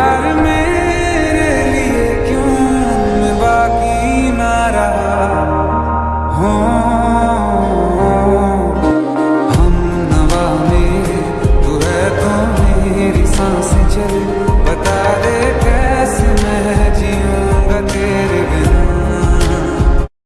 प्यार मेरे लिए क्यों मैं बाकी ना रहा हो, हम नवा में तू है तो मेरी साँसें चल